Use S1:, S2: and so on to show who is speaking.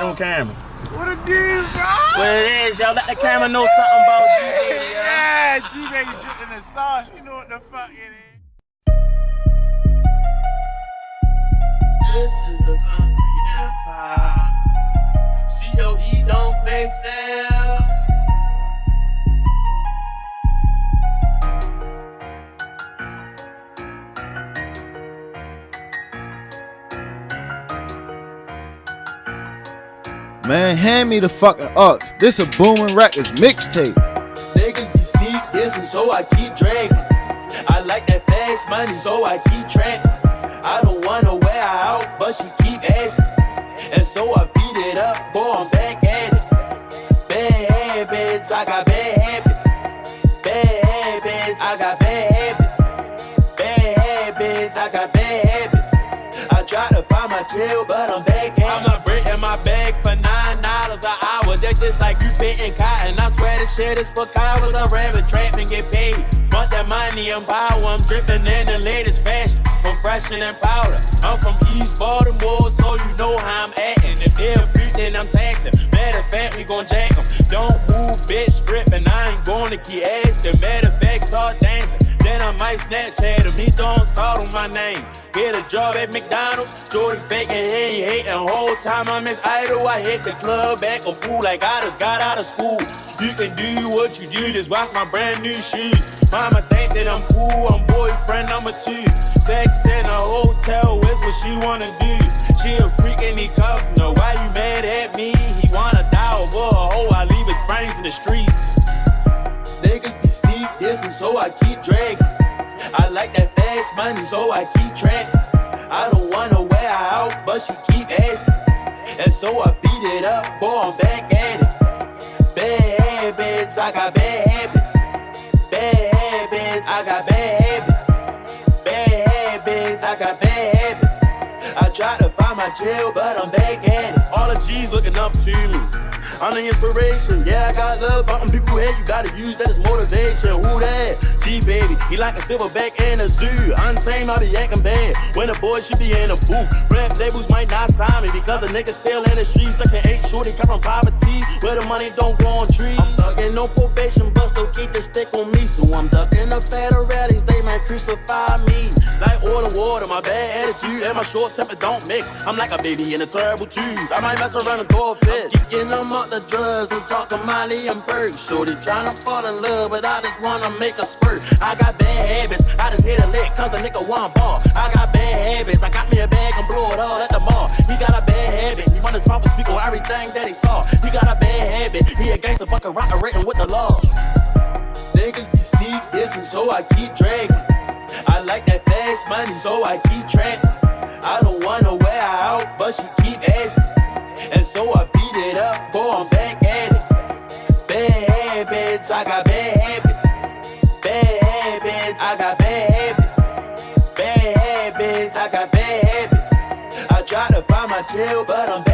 S1: it on camera.
S2: What a dude, bro.
S1: What it is, y'all. Let the camera know something about you.
S2: Yeah, G baby dripping the sauce. You know what the fuck it is.
S3: This is the concrete empire.
S4: Man, hand me the fucking ox. This a booming records mixtape.
S3: Niggas be sneak dissing, so I keep dragging. I like that fast money, so I keep trapping. I don't wanna wear her out, but she keep asking. And so I beat it up, boy, I'm back at it. Bad habits, I got bad habits. Bad habits, I got bad habits. Bad habits, I got bad habits. I try to find my trail, but I'm back at it. I'm not breaking my bag for nine just like you fitting cotton. I swear this shit is for cowards. I'm rapping, trap and get paid. Want that money and power. I'm dripping in the latest fashion. From freshen and powder. I'm from East Baltimore, so you know how I'm acting. If they're then I'm taxing. Matter of fact, we gon' jack 'em. Don't move, bitch, stripping. I ain't gonna keep asking. Matter of fact, start dancing. I might Snapchat him. He throwing salt on my name. Get a job at McDonald's. Jordy faking, he ain't hating. Whole time I'm his idol. I hit the club back a fool like I just got out of school. You can do what you do, just watch my brand new shoes. Mama think that I'm cool, I'm boyfriend number two. Sex in a hotel is what she wanna do. She a freak and he cuffin' her. Why you mad at me? He wanna die over a hoe. I leave his brains in the streets. Niggas be sneak dissing, so I keep dragging. I like that fast money, so I keep trapping. I don't wanna wear out, but she keep asking. And so I beat it up, boy, I'm back at it. Bad habits, I got bad habits. Bad habits, I got bad habits. Bad habits, I got bad habits. I try to find my trail, but I'm back at it. All the G's looking up to me. I'm the inspiration. Yeah, I got love, but people head, you gotta use that as motivation. Who that? G baby, he like a silverback in a zoo. Untamed, I be acting bad. When a boy should be in a booth. Rap labels might not sign me because a nigga still in the streets. Section 8 shorty come from poverty, where the money don't grow on trees. I'm thugging no probation, but still keep the stick on me. So I'm ducking the federal rallies, might crucify me. Like oil water, my bad attitude and my short temper don't mix. I'm like a baby in a terrible tube. I might mess around and throw a fit. I'm them up the drugs and talking Molly and Berg. Shorty trying to fall in love, but I just wanna make a spurt. I got bad habits, I just hit a lick cause a nigga want ball. I got bad habits, I got me a bag and blow it all at the mall. He got a bad habit, he run his mouth and speak on everything that he saw. He got a bad habit, he a gangster bucket rock written with sneak so I keep dragging. I like that fast money, so I keep trapping. I don't wanna wear her out, but she keep asking. And so I beat it up, boy, I'm back at it. Bad habits, I got bad habits. Bad habits, I got bad habits. Bad habits, I got bad habits. I try to find my tail, but I'm